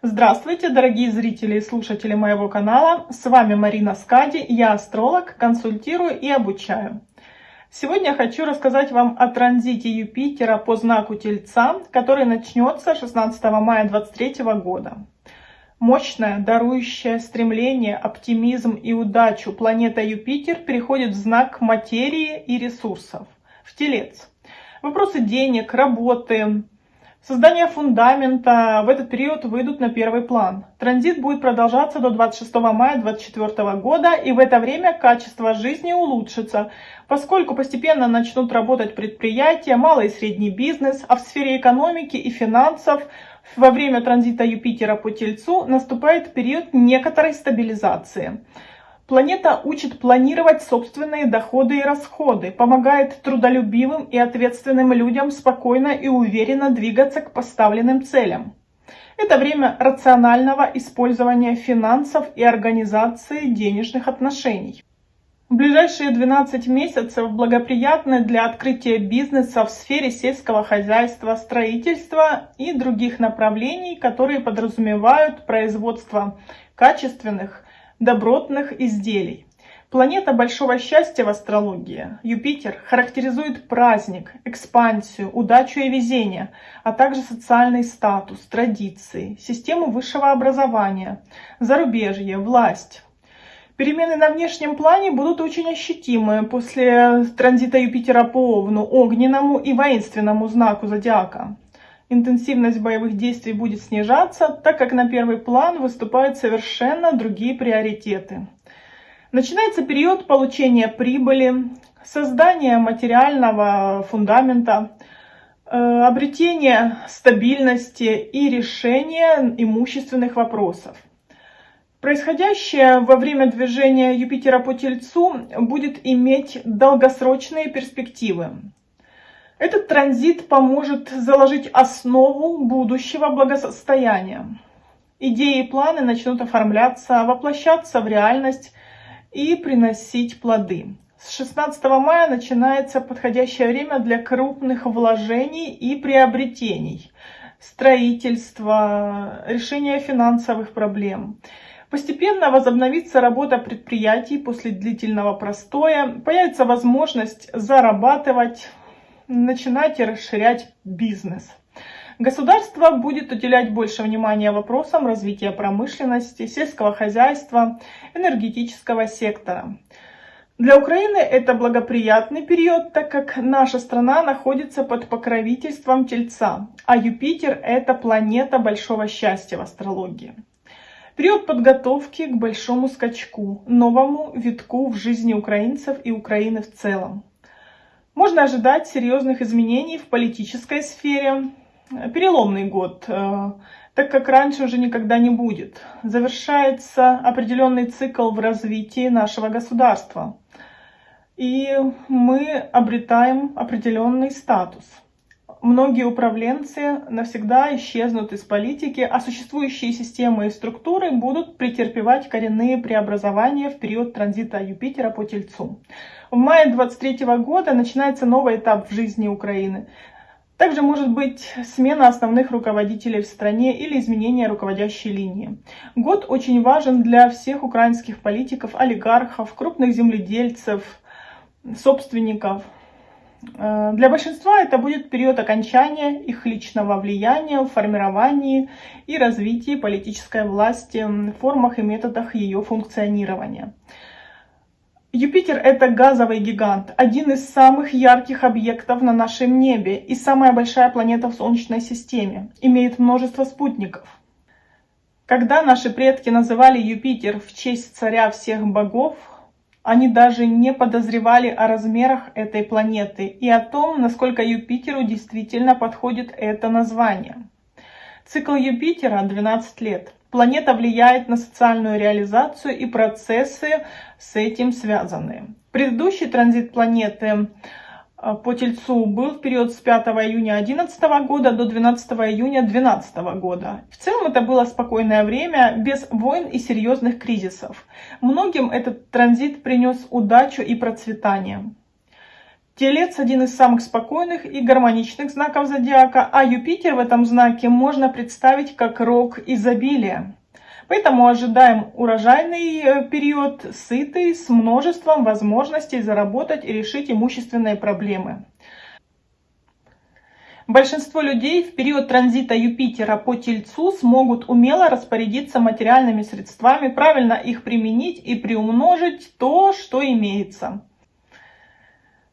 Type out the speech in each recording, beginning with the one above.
Здравствуйте, дорогие зрители и слушатели моего канала. С вами Марина Скади, я астролог, консультирую и обучаю. Сегодня хочу рассказать вам о транзите Юпитера по знаку Тельца, который начнется 16 мая 2023 года. Мощная, дарующая стремление, оптимизм и удачу планета Юпитер переходит в знак материи и ресурсов, в Телец. Вопросы денег, работы, Создание фундамента в этот период выйдут на первый план. Транзит будет продолжаться до 26 мая 2024 года, и в это время качество жизни улучшится, поскольку постепенно начнут работать предприятия, малый и средний бизнес, а в сфере экономики и финансов во время транзита Юпитера по Тельцу наступает период некоторой стабилизации. Планета учит планировать собственные доходы и расходы, помогает трудолюбивым и ответственным людям спокойно и уверенно двигаться к поставленным целям. Это время рационального использования финансов и организации денежных отношений. Ближайшие 12 месяцев благоприятны для открытия бизнеса в сфере сельского хозяйства, строительства и других направлений, которые подразумевают производство качественных, добротных изделий. Планета большого счастья в астрологии, Юпитер, характеризует праздник, экспансию, удачу и везение, а также социальный статус, традиции, систему высшего образования, зарубежье, власть. Перемены на внешнем плане будут очень ощутимы после транзита Юпитера по Овну, огненному и воинственному знаку зодиака интенсивность боевых действий будет снижаться, так как на первый план выступают совершенно другие приоритеты. Начинается период получения прибыли, создания материального фундамента, э, обретения стабильности и решения имущественных вопросов. Происходящее во время движения Юпитера по Тельцу будет иметь долгосрочные перспективы. Этот транзит поможет заложить основу будущего благосостояния. Идеи и планы начнут оформляться, воплощаться в реальность и приносить плоды. С 16 мая начинается подходящее время для крупных вложений и приобретений, строительства, решения финансовых проблем. Постепенно возобновится работа предприятий после длительного простоя, появится возможность зарабатывать, начинайте расширять бизнес. Государство будет уделять больше внимания вопросам развития промышленности, сельского хозяйства, энергетического сектора. Для Украины это благоприятный период, так как наша страна находится под покровительством Тельца, а Юпитер – это планета большого счастья в астрологии. Период подготовки к большому скачку, новому витку в жизни украинцев и Украины в целом. Можно ожидать серьезных изменений в политической сфере. Переломный год, э, так как раньше уже никогда не будет. Завершается определенный цикл в развитии нашего государства. И мы обретаем определенный статус. Многие управленцы навсегда исчезнут из политики, а существующие системы и структуры будут претерпевать коренные преобразования в период транзита Юпитера по Тельцу. В мае 23 года начинается новый этап в жизни Украины. Также может быть смена основных руководителей в стране или изменение руководящей линии. Год очень важен для всех украинских политиков, олигархов, крупных земледельцев, собственников. Э, для большинства это будет период окончания их личного влияния в формировании и развитии политической власти, формах и методах ее функционирования. Юпитер – это газовый гигант, один из самых ярких объектов на нашем небе и самая большая планета в Солнечной системе, имеет множество спутников. Когда наши предки называли Юпитер в честь царя всех богов, они даже не подозревали о размерах этой планеты и о том, насколько Юпитеру действительно подходит это название. Цикл Юпитера 12 лет. Планета влияет на социальную реализацию и процессы с этим связанные. Предыдущий транзит планеты э, по Тельцу был в период с 5 июня 2011 года до 12 июня 2012 года. В целом это было спокойное время, без войн и серьезных кризисов. Многим этот транзит принес удачу и процветание. Телец один из самых спокойных и гармоничных знаков зодиака, а Юпитер в этом знаке можно представить как рог изобилия. Поэтому ожидаем урожайный э, период, сытый, с множеством возможностей заработать и решить имущественные проблемы. Большинство людей в период транзита Юпитера по Тельцу смогут умело распорядиться материальными средствами, правильно их применить и приумножить то, что имеется.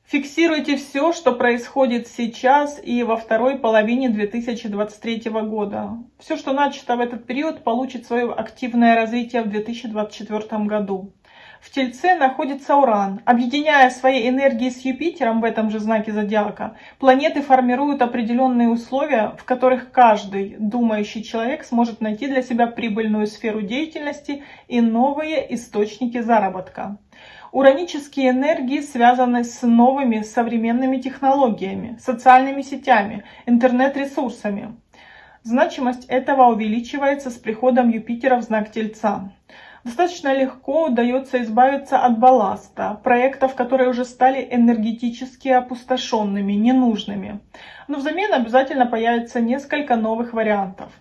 Фиксируйте все, что происходит сейчас и во второй половине 2023 года. Все, что начато в этот период, получит свое активное развитие в 2024 году. В Тельце находится Уран. Объединяя свои энергии с Юпитером в этом же знаке зодиака, планеты формируют определенные условия, в которых каждый думающий человек сможет найти для себя прибыльную сферу деятельности и новые источники заработка. Уранические энергии связаны с новыми современными технологиями, социальными сетями, интернет-ресурсами. Значимость этого увеличивается с приходом Юпитера в знак Тельца. Достаточно легко удается избавиться от балласта, проектов, которые уже стали энергетически опустошенными, ненужными. Но взамен обязательно появится несколько новых вариантов.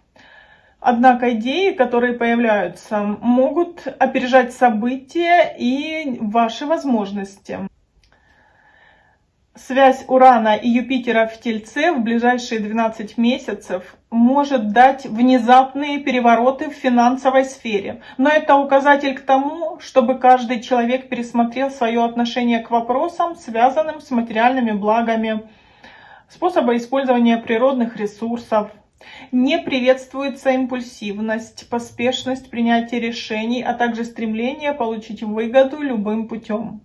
Однако идеи, которые появляются, могут опережать события и ваши возможности. Связь Урана и Юпитера в Тельце в ближайшие 12 месяцев может дать внезапные перевороты в финансовой сфере. Но это указатель к тому, чтобы каждый человек пересмотрел свое отношение к вопросам, связанным с материальными благами, способа использования природных ресурсов, не приветствуется импульсивность, поспешность принятия решений, а также стремление получить выгоду любым путем.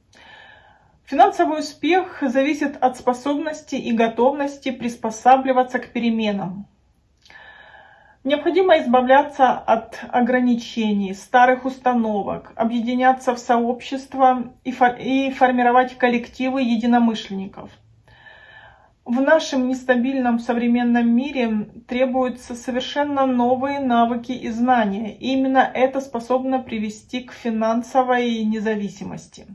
Финансовый успех зависит от способности и готовности приспосабливаться к переменам. Необходимо избавляться от ограничений, старых установок, объединяться в сообщества и, формировать коллективы единомышленников – в нашем нестабильном современном мире требуются совершенно новые навыки и знания. И именно это способно привести к финансовой независимости.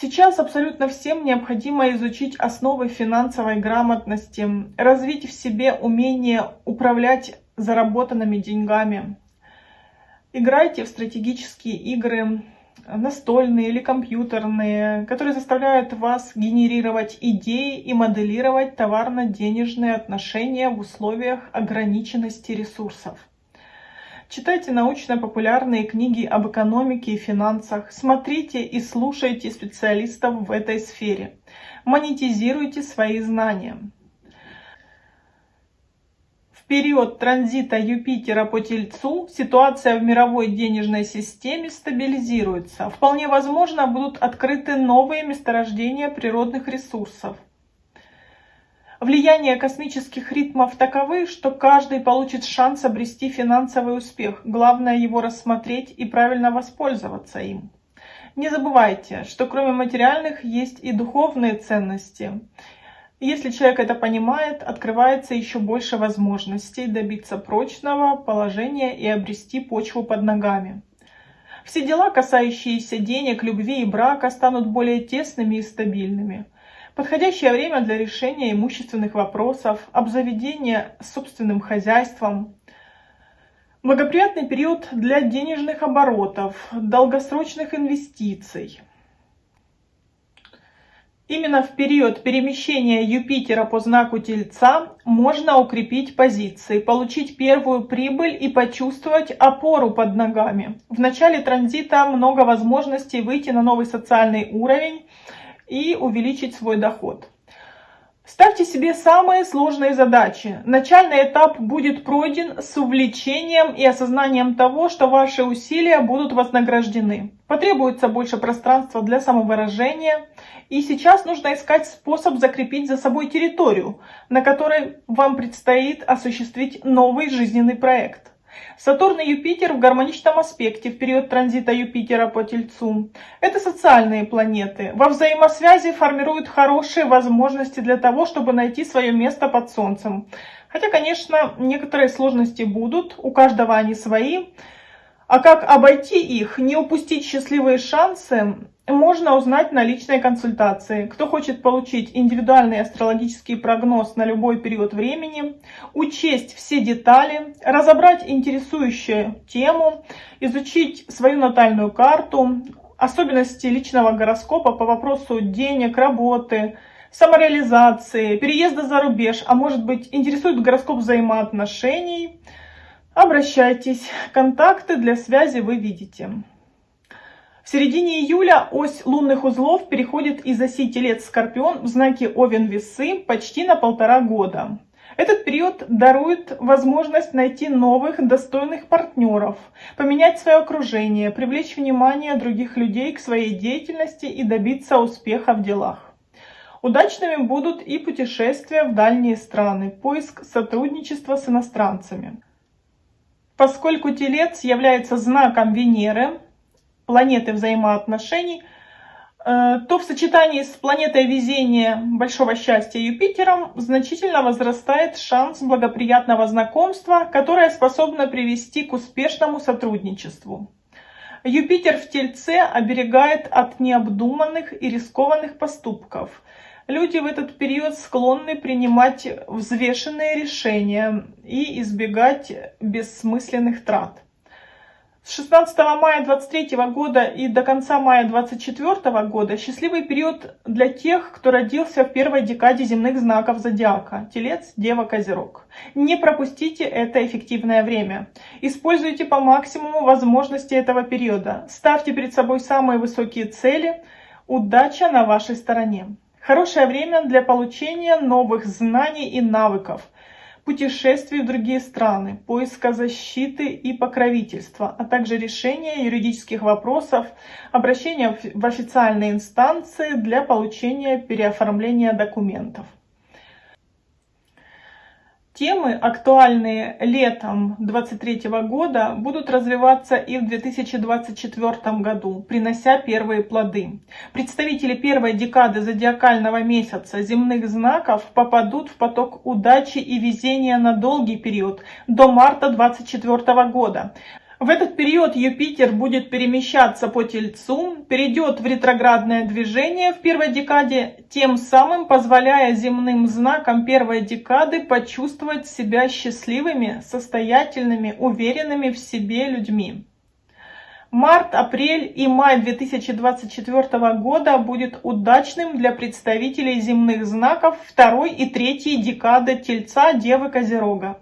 Сейчас абсолютно всем необходимо изучить основы финансовой грамотности, развить в себе умение управлять заработанными деньгами. Играйте в стратегические игры, настольные или компьютерные, которые заставляют вас генерировать идеи и моделировать товарно-денежные отношения в условиях ограниченности ресурсов. Читайте научно-популярные книги об экономике и финансах, смотрите и слушайте специалистов в этой сфере, монетизируйте свои знания период транзита Юпитера по Тельцу ситуация в мировой денежной системе стабилизируется. Вполне возможно, будут открыты новые месторождения природных ресурсов. Влияние космических ритмов таковы, что каждый получит шанс обрести финансовый успех. Главное его рассмотреть и правильно воспользоваться им. Не забывайте, что кроме материальных есть и духовные ценности. Если человек это понимает, открывается еще больше возможностей добиться прочного положения и обрести почву под ногами. Все дела, касающиеся денег, любви и брака, станут более тесными и стабильными. Подходящее время для решения имущественных вопросов, обзаведения собственным хозяйством. Благоприятный период для денежных оборотов, долгосрочных инвестиций. Именно в период перемещения Юпитера по знаку Тельца можно укрепить позиции, получить первую прибыль и почувствовать опору под ногами. В начале транзита много возможностей выйти на новый социальный уровень и увеличить свой доход. Ставьте себе самые сложные задачи. Начальный этап будет пройден с увлечением и осознанием того, что ваши усилия будут вознаграждены. Потребуется больше пространства для самовыражения. И сейчас нужно искать способ закрепить за собой территорию, на которой вам предстоит осуществить новый жизненный проект. Сатурн и Юпитер в гармоничном аспекте в период транзита Юпитера по Тельцу. Это социальные планеты. Во взаимосвязи формируют хорошие возможности для того, чтобы найти свое место под Солнцем. Хотя, конечно, некоторые сложности будут, у каждого они свои. А как обойти их, не упустить счастливые шансы, можно узнать на личной консультации. Кто хочет получить индивидуальный астрологический прогноз на любой период времени, учесть все детали, разобрать интересующую тему, изучить свою натальную карту, особенности личного гороскопа по вопросу денег, работы, самореализации, переезда за рубеж, а может быть интересует гороскоп взаимоотношений, обращайтесь. Контакты для связи вы видите. В середине июля ось лунных узлов переходит из оси Телец-Скорпион в знаке Овен-Весы почти на полтора года. Этот период дарует возможность найти новых достойных партнеров, поменять свое окружение, привлечь внимание других людей к своей деятельности и добиться успеха в делах. Удачными будут и путешествия в дальние страны, поиск сотрудничества с иностранцами. Поскольку Телец является знаком Венеры, планеты взаимоотношений, э, то в сочетании с планетой везения большого счастья Юпитером значительно возрастает шанс благоприятного знакомства, которое способно привести к успешному сотрудничеству. Юпитер в Тельце оберегает от необдуманных и рискованных поступков. Люди в этот период склонны принимать взвешенные решения и избегать бессмысленных трат. С 16 мая 23 года и до конца мая 24 года счастливый период для тех, кто родился в первой декаде земных знаков зодиака – Телец, Дева, Козерог. Не пропустите это эффективное время. Используйте по максимуму возможности этого периода. Ставьте перед собой самые высокие цели. Удача на вашей стороне. Хорошее время для получения новых знаний и навыков – путешествий в другие страны, поиска защиты и покровительства, а также решения юридических вопросов, обращения в официальные инстанции для получения переоформления документов. Темы, актуальные летом 2023 года, будут развиваться и в 2024 году, принося первые плоды. Представители первой декады зодиакального месяца земных знаков попадут в поток удачи и везения на долгий период, до марта 2024 года. В этот период Юпитер будет перемещаться по Тельцу, перейдет в ретроградное движение в первой декаде, тем самым позволяя земным знакам первой декады почувствовать себя счастливыми, состоятельными, уверенными в себе людьми. Март, апрель и май 2024 года будет удачным для представителей земных знаков второй и третьей декады Тельца, Девы, Козерога.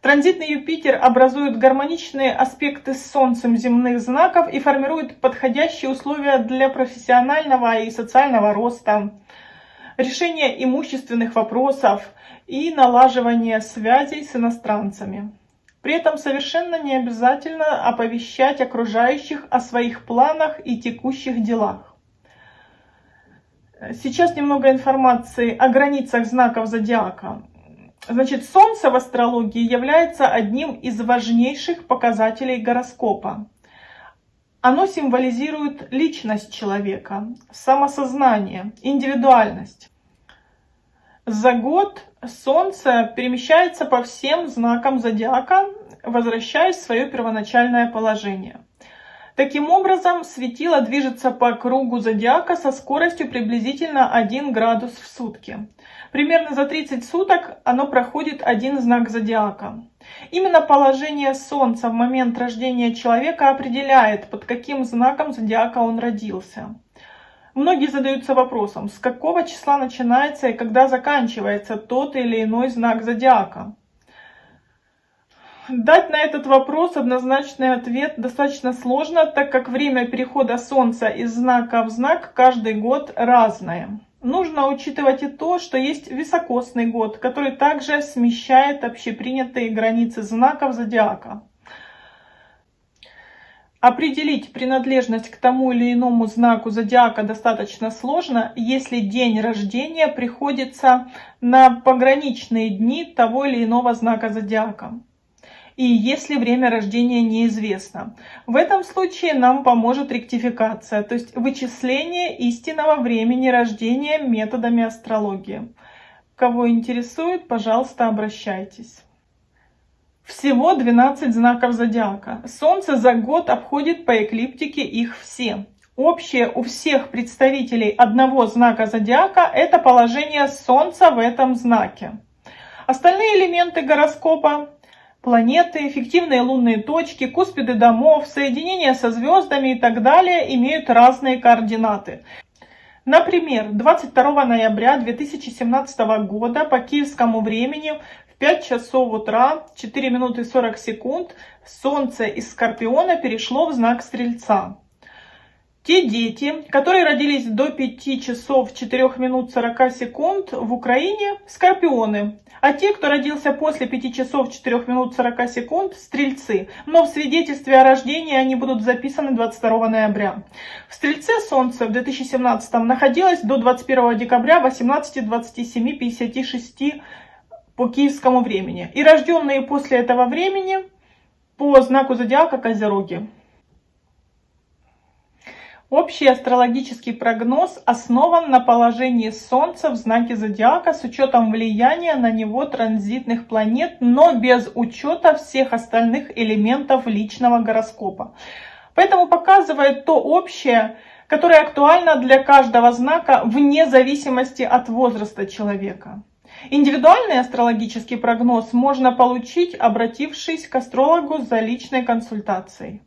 Транзитный Юпитер образует гармоничные аспекты с Солнцем земных знаков и формирует подходящие условия для профессионального и социального роста, решения имущественных вопросов и налаживания связей с иностранцами. При этом совершенно не обязательно оповещать окружающих о своих планах и текущих делах. Сейчас немного информации о границах знаков зодиака. Значит, Солнце в астрологии является одним из важнейших показателей гороскопа. Оно символизирует личность человека, самосознание, индивидуальность. За год Солнце перемещается по всем знакам зодиака, возвращаясь в свое первоначальное положение. Таким образом, светило движется по кругу зодиака со скоростью приблизительно 1 градус в сутки. Примерно за 30 суток оно проходит один знак зодиака. Именно положение Солнца в момент рождения человека определяет, под каким знаком зодиака он родился. Многие задаются вопросом, с какого числа начинается и когда заканчивается тот или иной знак зодиака. Дать на этот вопрос однозначный ответ достаточно сложно, так как время перехода Солнца из знака в знак каждый год разное. Нужно учитывать и то, что есть високосный год, который также смещает общепринятые границы знаков зодиака. Определить принадлежность к тому или иному знаку зодиака достаточно сложно, если день рождения приходится на пограничные дни того или иного знака зодиака и если время рождения неизвестно. В этом случае нам поможет ректификация, то есть вычисление истинного времени рождения методами астрологии. Кого интересует, пожалуйста, обращайтесь. Всего 12 знаков зодиака. Солнце за год обходит по эклиптике их все. Общее у всех представителей одного знака зодиака – это положение Солнца в этом знаке. Остальные элементы гороскопа – планеты, фиктивные лунные точки, куспиды домов, соединения со звездами и так далее – имеют разные координаты. Например, 22 ноября 2017 года по киевскому времени в 5 часов утра 4 минуты 40 секунд Солнце из Скорпиона перешло в знак Стрельца. Те дети, которые родились до 5 часов 4 минут 40 секунд в Украине, скорпионы. А те, кто родился после 5 часов 4 минут 40 секунд, стрельцы. Но в свидетельстве о рождении они будут записаны 22 ноября. В стрельце Солнце в 2017 находилось до 21 декабря 18.27.56 по киевскому времени. И рожденные после этого времени по знаку зодиака Козероги. Общий астрологический прогноз основан на положении Солнца в знаке Зодиака с учетом влияния на него транзитных планет, но без учета всех остальных элементов личного гороскопа. Поэтому показывает то общее, которое актуально для каждого знака вне зависимости от возраста человека. Индивидуальный астрологический прогноз можно получить, обратившись к астрологу за личной консультацией.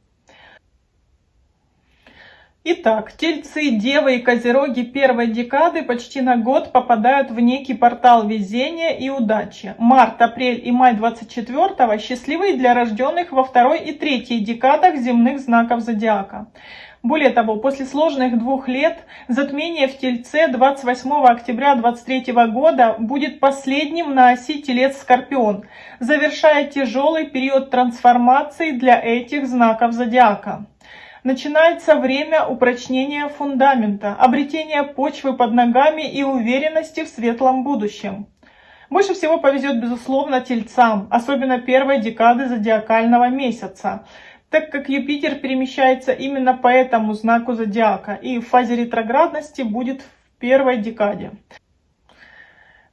Итак, тельцы, девы и козероги первой декады почти на год попадают в некий портал везения и удачи. Март, апрель и май 24 счастливые для рожденных во второй и третьей декадах земных знаков зодиака. Более того, после сложных двух лет затмение в Тельце 28 октября 2023 года будет последним на оси Телец-Скорпион, завершая тяжелый период трансформации для этих знаков зодиака. Начинается время упрочнения фундамента, обретения почвы под ногами и уверенности в светлом будущем. Больше всего повезет, безусловно, тельцам, особенно первой декады зодиакального месяца, так как Юпитер перемещается именно по этому знаку зодиака и в фазе ретроградности будет в первой декаде.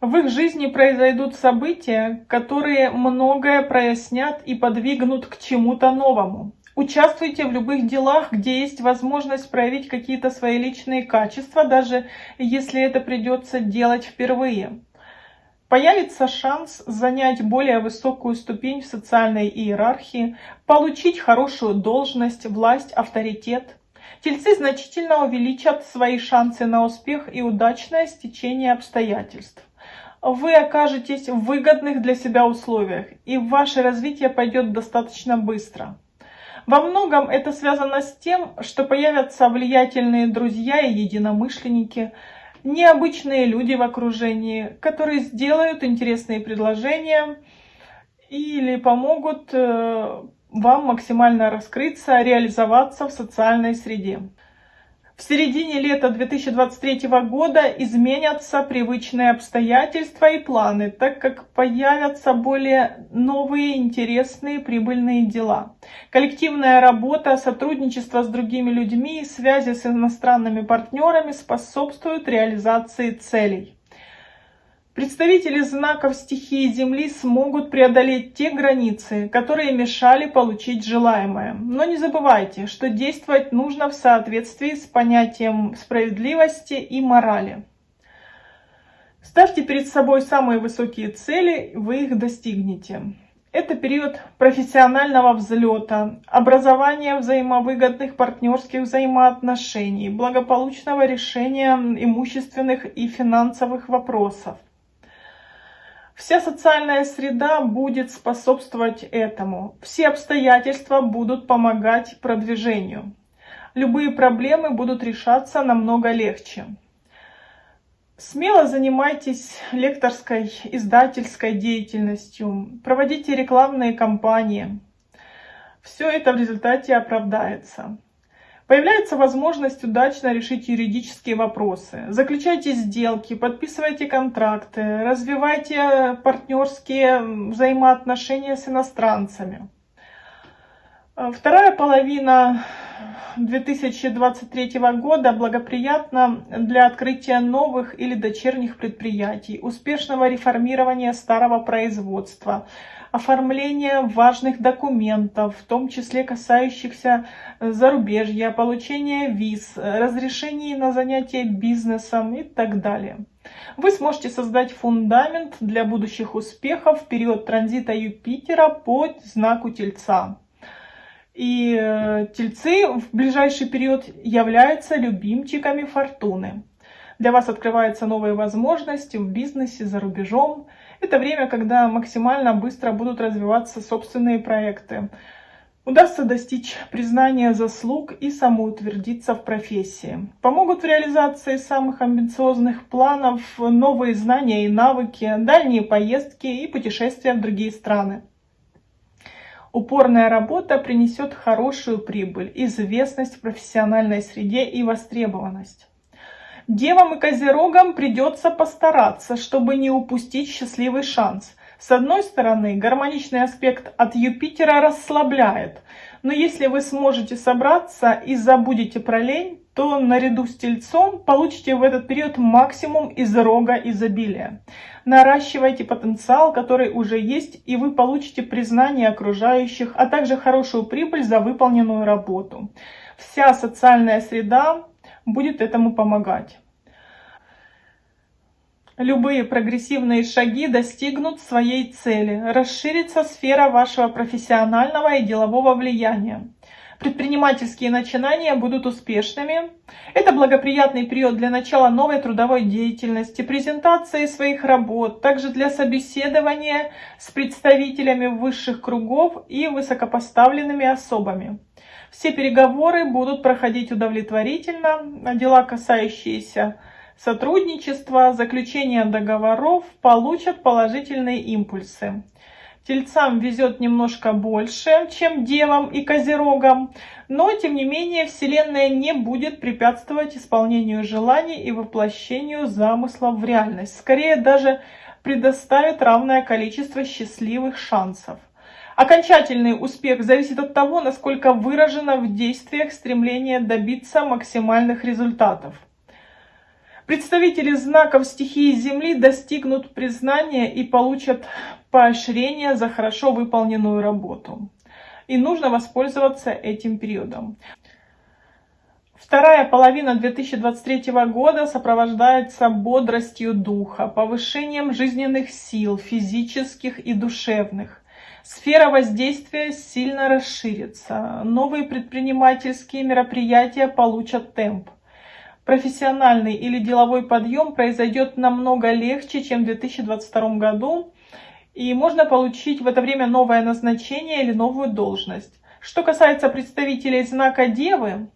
В их жизни произойдут события, которые многое прояснят и подвигнут к чему-то новому. Участвуйте в любых делах, где есть возможность проявить какие-то свои личные качества, даже если это придется делать впервые. Появится шанс занять более высокую ступень в социальной иерархии, получить хорошую должность, власть, авторитет. Тельцы значительно увеличат свои шансы на успех и удачное стечение обстоятельств. Вы окажетесь в выгодных для себя условиях, и ваше развитие пойдет достаточно быстро. Во многом это связано с тем, что появятся влиятельные друзья и единомышленники, необычные люди в окружении, которые сделают интересные предложения или помогут э, вам максимально раскрыться, реализоваться в социальной среде. В середине лета 2023 года изменятся привычные обстоятельства и планы, так как появятся более новые интересные прибыльные дела. Коллективная работа, сотрудничество с другими людьми и связи с иностранными партнерами способствуют реализации целей. Представители знаков стихии Земли смогут преодолеть те границы, которые мешали получить желаемое. Но не забывайте, что действовать нужно в соответствии с понятием справедливости и морали. Ставьте перед собой самые высокие цели, вы их достигнете. Это период профессионального взлета, образования взаимовыгодных партнерских взаимоотношений, благополучного решения имущественных и финансовых вопросов. Вся социальная среда будет способствовать этому. Все обстоятельства будут помогать продвижению. Любые проблемы будут решаться намного легче. Смело занимайтесь лекторской, издательской деятельностью, проводите рекламные кампании. Все это в результате оправдается. Появляется возможность удачно решить юридические вопросы. Заключайте сделки, подписывайте контракты, развивайте партнерские взаимоотношения с иностранцами. Вторая половина 2023 года благоприятно для открытия новых или дочерних предприятий, успешного реформирования старого производства, оформления важных документов, в том числе касающихся зарубежья, получения виз, разрешений на занятие бизнесом и так далее. Вы сможете создать фундамент для будущих успехов в период транзита Юпитера по знаку Тельца. И э, тельцы в ближайший период являются любимчиками фортуны. Для вас открываются новые возможности в бизнесе, за рубежом. Это время, когда максимально быстро будут развиваться собственные проекты. Удастся достичь признания заслуг и самоутвердиться в профессии. Помогут в реализации самых амбициозных планов новые знания и навыки, дальние поездки и путешествия в другие страны. Упорная работа принесет хорошую прибыль, известность в профессиональной среде и востребованность. Девам и козерогам придется постараться, чтобы не упустить счастливый шанс. С одной стороны, гармоничный аспект от Юпитера расслабляет, но если вы сможете собраться и забудете про лень, то наряду с Тельцом получите в этот период максимум из рога изобилия. Наращивайте потенциал, который уже есть, и вы получите признание окружающих, а также хорошую прибыль за выполненную работу. Вся социальная среда будет этому помогать. Любые прогрессивные шаги достигнут своей цели. Расширится сфера вашего профессионального и делового влияния предпринимательские начинания будут успешными. Это благоприятный период для начала новой трудовой деятельности, презентации своих работ, также для собеседования с представителями высших кругов и высокопоставленными особами. Все переговоры будут проходить удовлетворительно, дела, касающиеся сотрудничества, заключения договоров, получат положительные импульсы. Тельцам везет немножко больше, чем девам и козерогам, но тем не менее Вселенная не будет препятствовать исполнению желаний и воплощению замыслов в реальность. Скорее даже предоставит равное количество счастливых шансов. Окончательный успех зависит от того, насколько выражено в действиях стремление добиться максимальных результатов. Представители знаков стихии Земли достигнут признания и получат поощрение за хорошо выполненную работу. И нужно воспользоваться этим периодом. Вторая половина 2023 года сопровождается бодростью духа, повышением жизненных сил, физических и душевных. Сфера воздействия сильно расширится. Новые предпринимательские мероприятия получат темп профессиональный или деловой подъем произойдет намного легче, чем в 2022 году, и можно получить в это время новое назначение или новую должность. Что касается представителей знака Девы,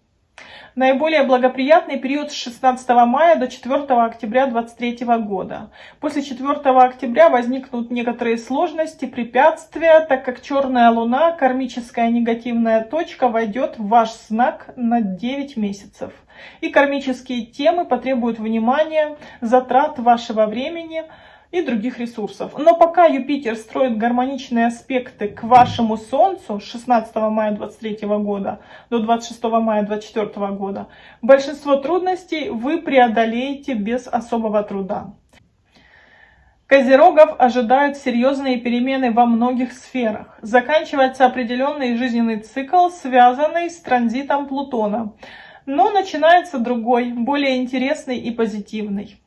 Наиболее благоприятный период с 16 мая до 4 октября 2023 года. После 4 октября возникнут некоторые сложности, препятствия, так как черная луна, кармическая негативная точка, войдет в ваш знак на 9 месяцев. И кармические темы потребуют внимания, затрат вашего времени, и других ресурсов. Но пока Юпитер строит гармоничные аспекты к вашему Солнцу с 16 мая 23 года до 26 мая 24 года, большинство трудностей вы преодолеете без особого труда. Козерогов ожидают серьезные перемены во многих сферах. Заканчивается определенный жизненный цикл, связанный с транзитом Плутона. Но начинается другой, более интересный и позитивный.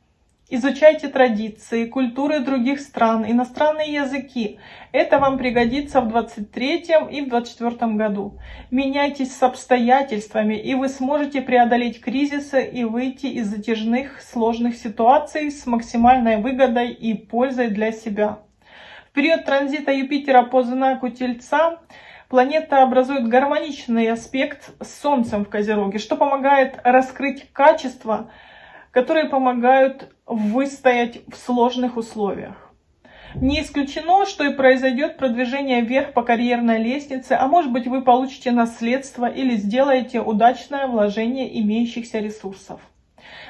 Изучайте традиции, культуры других стран, иностранные языки. Это вам пригодится в 23 и в 24 году. Меняйтесь с обстоятельствами, и вы сможете преодолеть кризисы и выйти из затяжных сложных ситуаций с максимальной выгодой и пользой для себя. В период транзита Юпитера по знаку Тельца планета образует гармоничный аспект с Солнцем в Козероге, что помогает раскрыть качества, которые помогают выстоять в сложных условиях. Не исключено, что и произойдет продвижение вверх по карьерной лестнице, а может быть вы получите наследство или сделаете удачное вложение имеющихся ресурсов.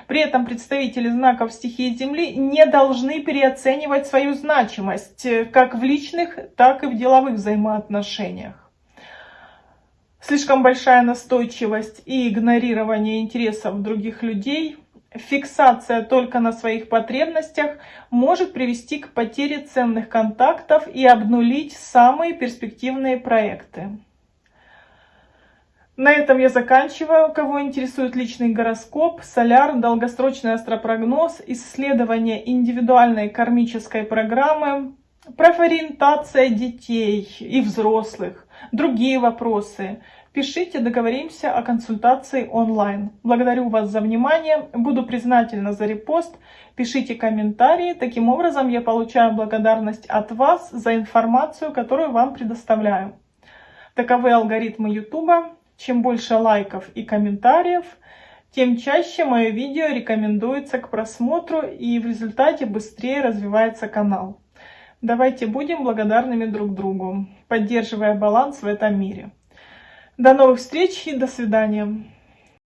При этом представители знаков стихии Земли не должны переоценивать свою значимость как в личных, так и в деловых взаимоотношениях. слишком большая настойчивость и игнорирование интересов других людей, фиксация только на своих потребностях может привести к потере ценных контактов и обнулить самые перспективные проекты. На этом я заканчиваю. Кого интересует личный гороскоп, соляр, долгосрочный астропрогноз, исследование индивидуальной кармической программы, профориентация детей и взрослых, другие вопросы, пишите, договоримся о консультации онлайн. Благодарю вас за внимание, буду признательна за репост, пишите комментарии, таким образом я получаю благодарность от вас за информацию, которую вам предоставляю. Таковы алгоритмы YouTube. Чем больше лайков и комментариев, тем чаще мое видео рекомендуется к просмотру и в результате быстрее развивается канал. Давайте будем благодарными друг другу, поддерживая баланс в этом мире. До новых встреч и до свидания.